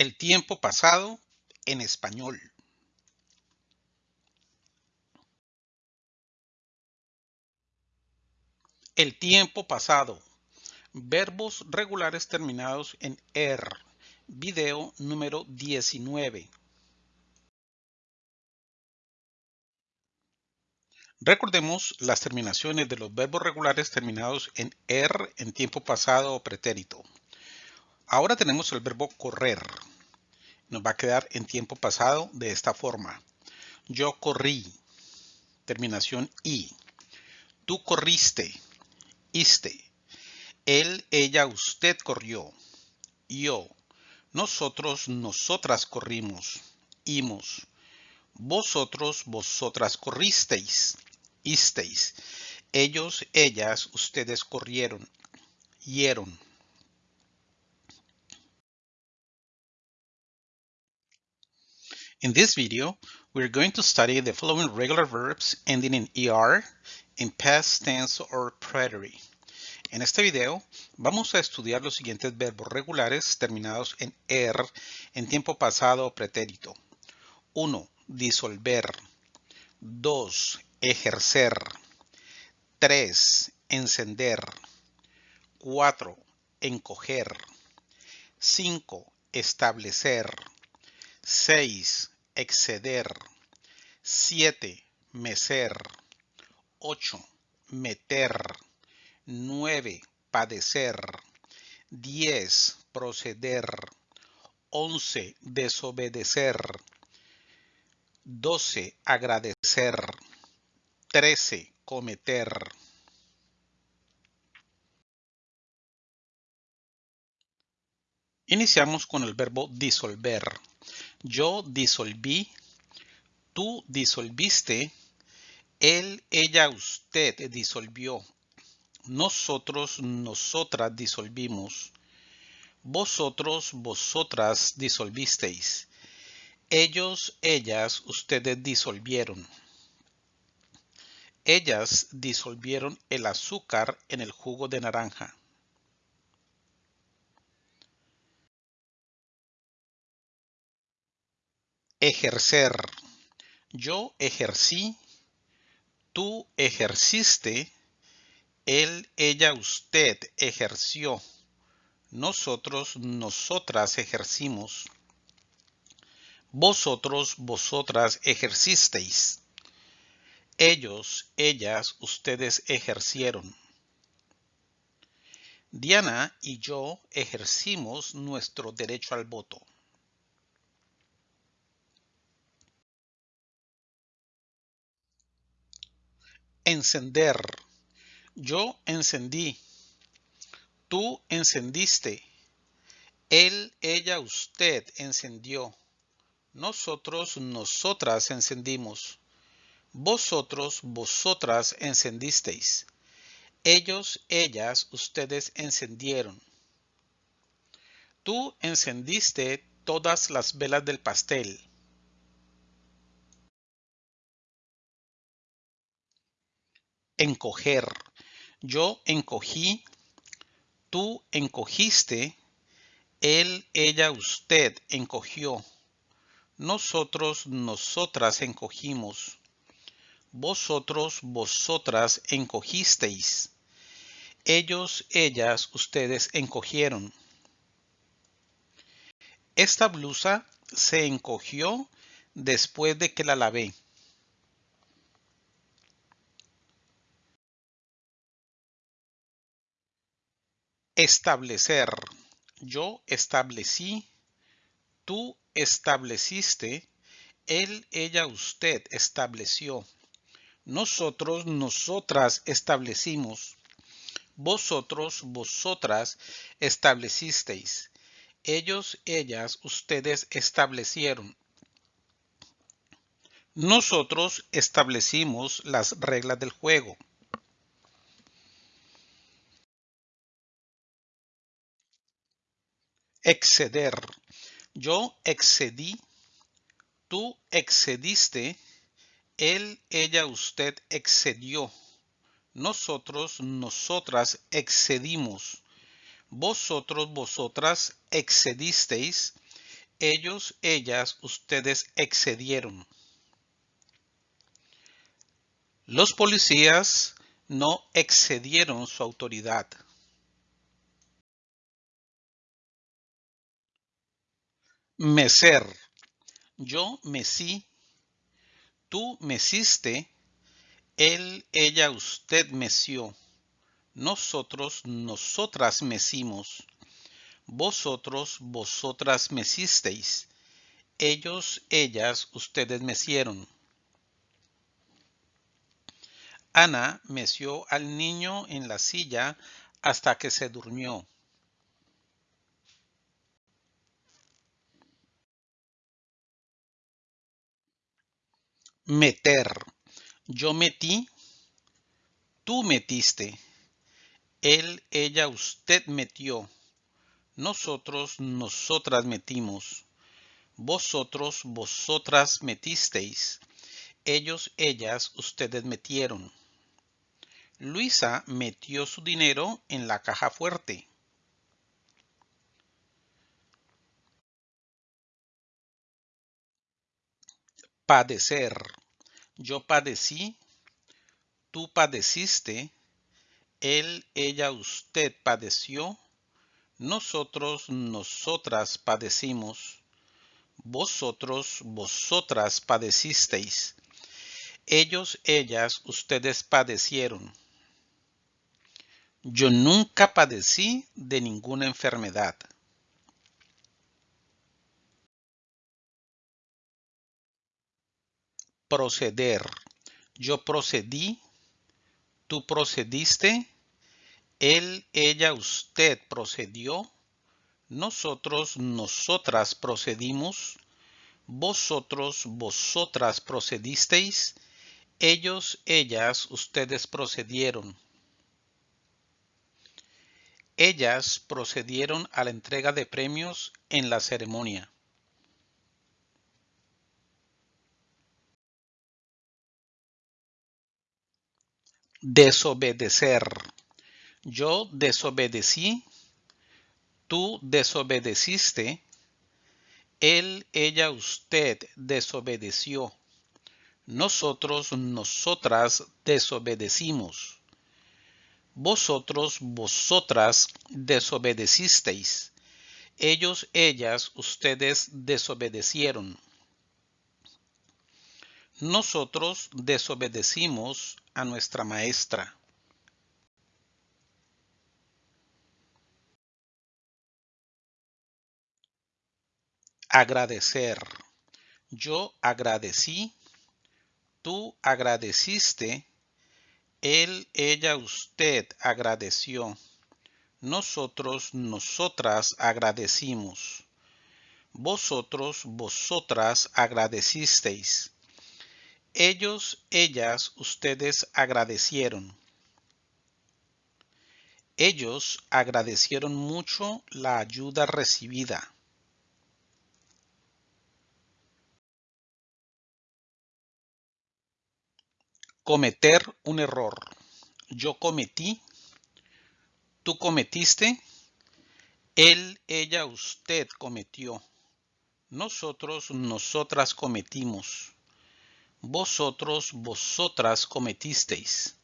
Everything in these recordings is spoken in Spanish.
El tiempo pasado en español. El tiempo pasado. Verbos regulares terminados en er. Video número 19. Recordemos las terminaciones de los verbos regulares terminados en er en tiempo pasado o pretérito. Ahora tenemos el verbo correr. Nos va a quedar en tiempo pasado de esta forma. Yo corrí. Terminación i. Tú corriste. Iste. Él, ella, usted corrió. Yo. Nosotros, nosotras corrimos. Imos. Vosotros, vosotras corristeis isteis. Ellos, ellas, ustedes corrieron, hieron. In this video, we're going to study the following regular verbs ending in ER, in past tense or preterite. En este video vamos a estudiar los siguientes verbos regulares terminados en ER en tiempo pasado o pretérito. 1. Disolver. 2 ejercer. 3. Encender. 4. Encoger. 5. Establecer. 6. Exceder. 7. Mecer. 8. Meter. 9. Padecer. 10. Proceder. 11. Desobedecer. 12. Agradecer. 13. Cometer. Iniciamos con el verbo disolver. Yo disolví, tú disolviste, él, ella, usted disolvió, nosotros, nosotras disolvimos, vosotros, vosotras disolvisteis, ellos, ellas, ustedes disolvieron. Ellas disolvieron el azúcar en el jugo de naranja. Ejercer. Yo ejercí, tú ejerciste, él, ella, usted ejerció, nosotros, nosotras ejercimos, vosotros, vosotras ejercisteis. Ellos, ellas, ustedes ejercieron. Diana y yo ejercimos nuestro derecho al voto. Encender. Yo encendí. Tú encendiste. Él, ella, usted encendió. Nosotros, nosotras encendimos. Vosotros, vosotras encendisteis. Ellos, ellas, ustedes encendieron. Tú encendiste todas las velas del pastel. Encoger. Yo encogí, tú encogiste, él, ella, usted encogió. Nosotros, nosotras encogimos vosotros, vosotras encogisteis. Ellos, ellas, ustedes encogieron. Esta blusa se encogió después de que la lavé. Establecer. Yo establecí, tú estableciste, él, ella, usted estableció. Nosotros, nosotras establecimos. Vosotros, vosotras establecisteis. Ellos, ellas, ustedes establecieron. Nosotros establecimos las reglas del juego. Exceder. Yo excedí. Tú excediste él, ella, usted excedió. Nosotros, nosotras excedimos. Vosotros, vosotras excedisteis. Ellos, ellas, ustedes excedieron. Los policías no excedieron su autoridad. Mecer. Yo mecí. Tú meciste. Él, ella, usted meció. Nosotros, nosotras mecimos. Vosotros, vosotras mecisteis. Ellos, ellas, ustedes mecieron. Ana meció al niño en la silla hasta que se durmió. Meter. Yo metí. Tú metiste. Él, ella, usted metió. Nosotros, nosotras metimos. Vosotros, vosotras metisteis. Ellos, ellas, ustedes metieron. Luisa metió su dinero en la caja fuerte. Padecer. Yo padecí, tú padeciste, él, ella, usted padeció, nosotros, nosotras padecimos, vosotros, vosotras padecisteis, ellos, ellas, ustedes padecieron. Yo nunca padecí de ninguna enfermedad. Proceder. Yo procedí. Tú procediste. Él, ella, usted procedió. Nosotros, nosotras procedimos. Vosotros, vosotras procedisteis. Ellos, ellas, ustedes procedieron. Ellas procedieron a la entrega de premios en la ceremonia. Desobedecer. Yo desobedecí. Tú desobedeciste. Él, ella, usted desobedeció. Nosotros, nosotras desobedecimos vosotros, vosotras desobedecisteis. Ellos, ellas, ustedes desobedecieron. Nosotros desobedecimos a nuestra maestra. Agradecer. Yo agradecí. Tú agradeciste él, ella, usted agradeció. Nosotros, nosotras agradecimos. Vosotros, vosotras agradecisteis. Ellos, ellas, ustedes agradecieron. Ellos agradecieron mucho la ayuda recibida. Cometer un error. Yo cometí. Tú cometiste. Él, ella, usted cometió. Nosotros, nosotras cometimos. Vosotros, vosotras cometisteis.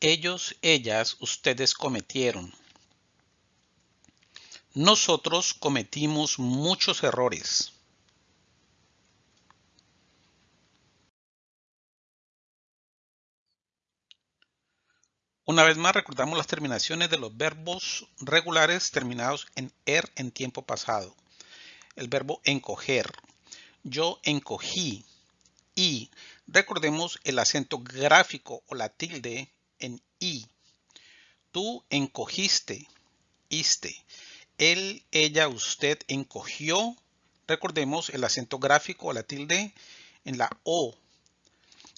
Ellos, ellas, ustedes cometieron. Nosotros cometimos muchos errores. Una vez más recordamos las terminaciones de los verbos regulares terminados en er en tiempo pasado. El verbo encoger. Yo encogí. Y recordemos el acento gráfico o la tilde en i. Tú encogiste. Iste. Él, ella, usted encogió. Recordemos el acento gráfico o la tilde en la o.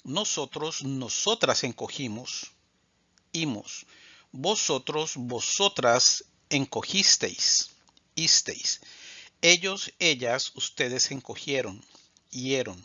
Nosotros, nosotras encogimos vosotros, vosotras encogisteis, isteis. Ellos, ellas, ustedes encogieron, hieron.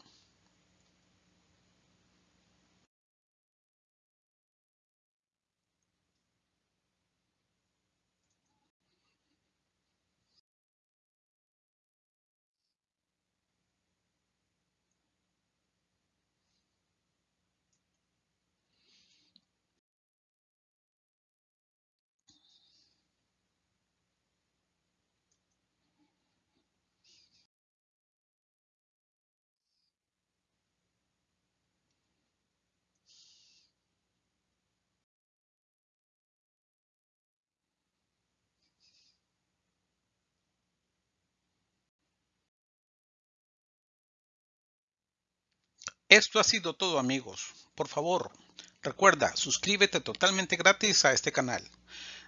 Esto ha sido todo amigos. Por favor, recuerda, suscríbete totalmente gratis a este canal.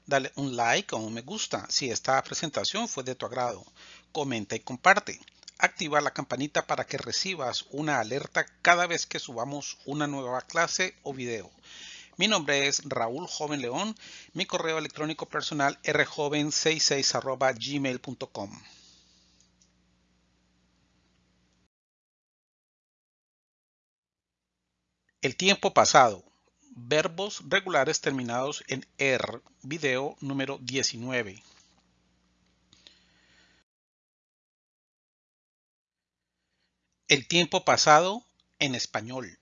Dale un like o un me gusta si esta presentación fue de tu agrado. Comenta y comparte. Activa la campanita para que recibas una alerta cada vez que subamos una nueva clase o video. Mi nombre es Raúl Joven León. Mi correo electrónico personal rjoven66 gmail.com. El tiempo pasado. Verbos regulares terminados en er. Video número 19. El tiempo pasado en español.